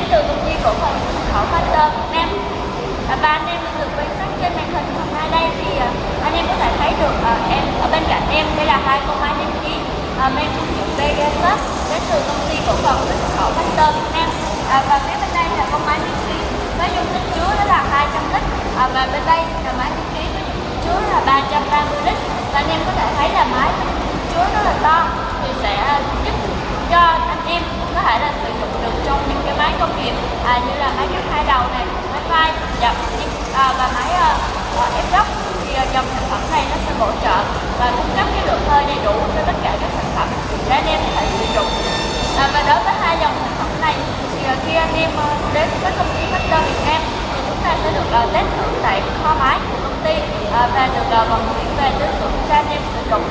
đến từ công ty cổ phần xuất khẩu Factor Việt Nam và anh em được quan sát trên màn hình hôm nay đây thì à, anh em có thể thấy được à, em ở bên cạnh em, đây là hai con máy đăng ký mang thương hiệu Pegasus đến từ công ty cổ phần xuất khẩu Factor Việt Nam à, và phía bên đây là con máy đăng ký với dung tích chứa đó là 200 lít. Và bên đây là máy đăng ký với dung tích chứa là 330 lít. Và anh em có thể thấy là máy chứa rất là to thì sẽ giúp cho anh em có thể là sử dụng được trong những cái máy công nghiệp à, như là máy cắt hai đầu này máy vai dập à, và máy uh, ép góc. Thì uh, dòng sản phẩm này nó sẽ hỗ trợ và cung cấp cái lượng hơi đầy đủ cho tất cả các sản phẩm để anh em có thể sử dụng. À, và đối với hai dòng sản phẩm này thì uh, khi anh em uh, đến với công ty Factor Việt Nam thì chúng ta sẽ được uh, test thử tại kho máy của công ty uh, và được uh, vận chuyển về tới xưởng cho anh em sử dụng.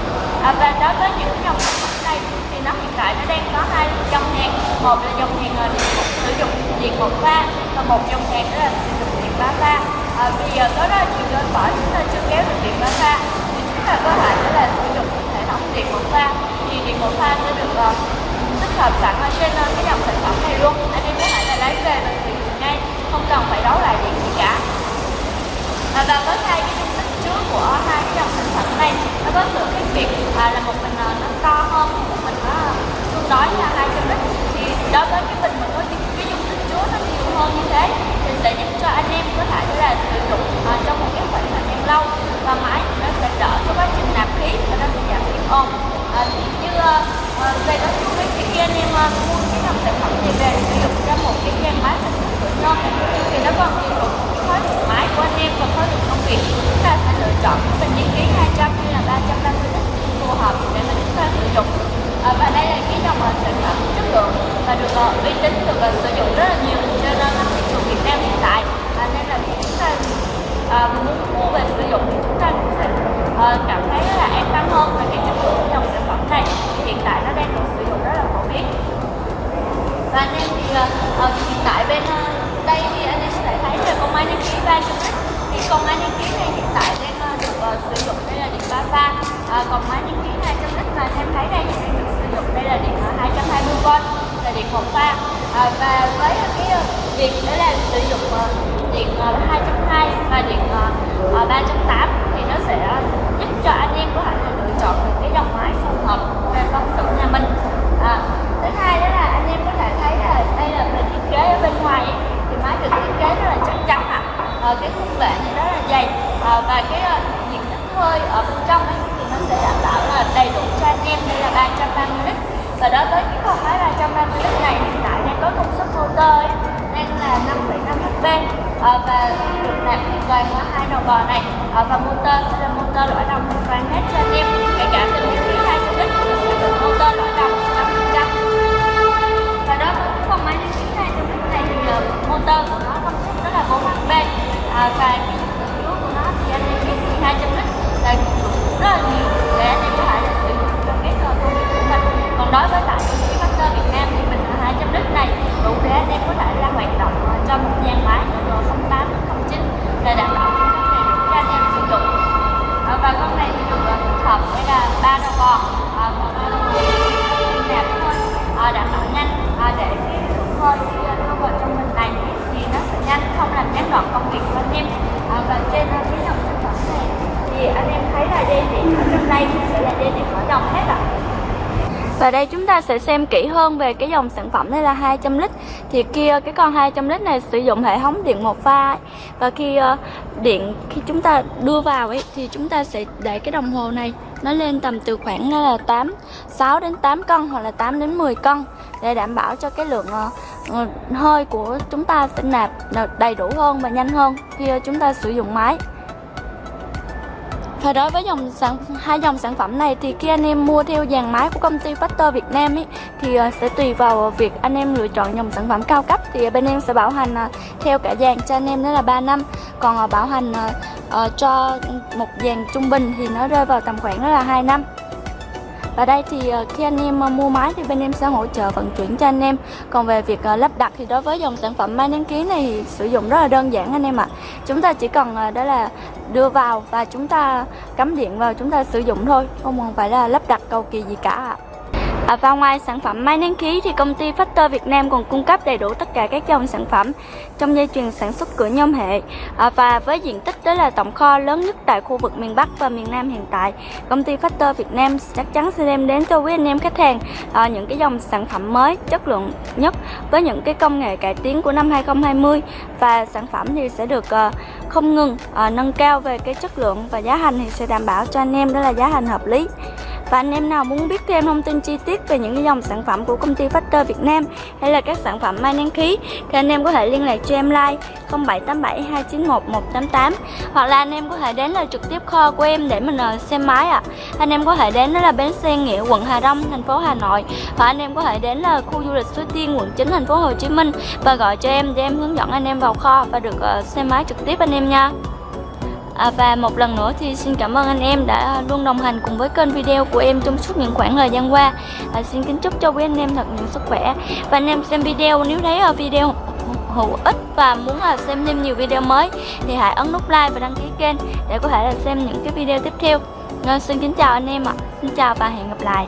À, và đối với những dòng sản phẩm này thì nó hiện tại nó đang có hai dòng hàng một là dòng hàng uh, sử dụng điện một pha. Và một dòng hàng đó là sử dụng điện ba pha. À, vì uh, có rất là nhiều cơ chúng ta chưa kéo được điện ba pha. Thì chúng ta có thể đó là sử dụng hệ thống điện một pha. Thì điện một pha sẽ được uh, tích hợp sẵn ở trên uh, cái dòng sản phẩm này luôn. Anh em có thể là lấy về và sử dụng ngay. Không cần phải đấu lại điện gì cả. À, và với hai cái dung tích trước của hai cái dòng sản phẩm này nó có sự khác biệt à, là một mình uh, nó to hơn một mình nó tương đối là hai cái thì đối với cái bình mà có cái dung tích chứa nó nhiều hơn như thế thì sẽ giúp cho anh em có thể là sử dụng uh, trong một cái khoảng thời gian lâu và máy nó sẽ đỡ cái quá trình nạp khí và nó sẽ giảm tiếng ồn à, như uh, Ờ, ờ, về đó chú ý thì khi anh em mua cái dòng sản phẩm này về sử dụng cho một cái trang bán sản phẩm tự nhân thì nó còn tùy thuộc khối lượng máy của anh em và khối lượng công việc chúng ta sẽ lựa chọn cái những đăng ký 200 hay là 350 lít phù hợp để mà chúng ta sử dụng. À, và đây là cái dòng sản phẩm chất lượng và được uy tín được sử dụng rất là nhiều trên thị trường Việt Nam hiện tại. À, nên là khi chúng ta à, muốn tại bên uh, đây thì anh em có thể thấy là con máy đăng ký 300 lít thì con máy đăng ký này hiện tại đang uh, được uh, sử dụng đây là điện 3 pha uh, còn máy đăng ký 200 lít mà em thấy đây thì đang được sử dụng đây là điện uh, 220V là điện một pha. Uh, và với uh, cái uh, việc đó là sử dụng uh, điện uh, 220 và điện uh, uh, 380 thì nó sẽ giúp cho anh em có thể là lựa chọn được cái dòng máy phù hợp về công sự nhà mình à, thứ hai đó là anh em có thể thấy là đây là về thiết kế ở bên ngoài ấy, thì máy được thiết kế rất là chắc chắn ạ à. cái khung bệ này rất là dày à, và cái uh, diện tích hơi ở bên trong ấy, thì nó sẽ đảm bảo là đầy đủ cho anh em đây là 330 lít. Và đối với cái con máy 330 lít này hiện tại đang có công suất motor ấy, đang là 5,5 HP à, và được nạp hoàn toàn qua hai đầu bò này. À, và motor sẽ là motor loại đồng hoàn toàn hết cho anh em kể cả đối với tại công ty Factor Việt Nam thì mình 200 lít này. Đủ để anh em có thể là hoạt động cho một gian máy từ 08 09 để đảm bảo cung cấp đầy đủ cho anh em sử dụng. Ờ, và con này thì được ờ, tích hợp với là ba đầu bò ờ, một còn ba đầu nạp thôi đảm bảo nhanh. Để cái lượng hơi khi đưa vào trong mình này thì nó sẽ nhanh, không làm gián đoạn công việc của anh em. Và trên cái dòng sản phẩm này thì anh em thấy là dây điện ở trong đây sẽ là dây điện mở đồng hết và đây chúng ta sẽ xem kỹ hơn về cái dòng sản phẩm đây là 200 lít Thì kia cái con 200 lít này sử dụng hệ thống điện một pha ấy. Và khi uh, điện khi chúng ta đưa vào ấy thì chúng ta sẽ để cái đồng hồ này nó lên tầm từ khoảng ờ, là 8 6 đến 8 cân hoặc là 8 đến 10 cân để đảm bảo cho cái lượng uh, hơi của chúng ta sẽ nạp đầy đủ hơn và nhanh hơn khi uh, chúng ta sử dụng máy và đối với dòng sản, hai dòng sản phẩm này thì khi anh em mua theo dàn máy của công ty Factor Việt Nam ấy, thì ờ, sẽ tùy vào việc anh em lựa chọn dòng sản phẩm cao cấp. Thì bên em sẽ bảo hành ờ, theo cả dàn cho anh em đó là 3 năm. Còn ờ, bảo hành cho một dàn trung bình thì nó rơi vào tầm khoảng đó là 2 năm. Và đây thì khi anh em mua máy thì bên em sẽ hỗ trợ vận chuyển cho anh em. Còn về việc lắp đặt thì đối với dòng sản phẩm máy đăng ký này thì sử dụng rất là đơn giản anh em ạ. Chúng ta chỉ cần đó là đưa vào và chúng ta cắm điện vào, chúng ta sử dụng thôi, Không cần phải là lắp đặt cầu kỳ gì cả ạ. À, và ngoài sản phẩm máy nén khí thì công ty Factor Việt Nam còn cung cấp đầy đủ tất cả các dòng sản phẩm trong dây chuyền sản xuất cửa nhôm hệ. À, và với diện tích đó là tổng kho lớn nhất tại khu vực miền Bắc và miền Nam hiện tại. Công ty Factor Việt Nam chắc chắn sẽ đem đến cho quý anh em khách hàng à, những cái dòng sản phẩm mới chất lượng nhất với những cái công nghệ cải tiến của năm 2020 và sản phẩm thì sẽ được uh, không ngừng uh, nâng cao về cái chất lượng và giá thành thì sẽ đảm bảo cho anh em đó là giá thành hợp lý và anh em nào muốn biết thêm thông tin chi tiết về những cái dòng sản phẩm của công ty Factor Việt Nam hay là các sản phẩm may nén khí, thì anh em có thể liên lạc cho em like 0787 291 188 hoặc là anh em có thể đến là trực tiếp kho của em để mình ờ, xem máy ạ. À. Anh em có thể đến đó là bến xe Nghĩa, quận Hà Đông, thành phố Hà Nội và anh em có thể đến là khu du lịch Suối Tiên, quận 9 thành phố Hồ Chí Minh và gọi cho em, để em hướng dẫn anh em vào kho và được ờ, xem máy trực tiếp anh em nha. À, và một lần nữa thì xin cảm ơn anh em đã luôn đồng hành cùng với kênh video của em trong suốt những khoảng thời gian qua. À, Xin kính chúc cho quý anh em thật nhiều sức khỏe. Và anh em xem video nếu thấy ở video hữu ích và muốn là xem thêm nhiều video mới thì hãy ấn nút like và đăng ký kênh để có thể là xem những cái video tiếp theo. Nên xin kính chào anh em ạ. Xin chào và hẹn gặp lại.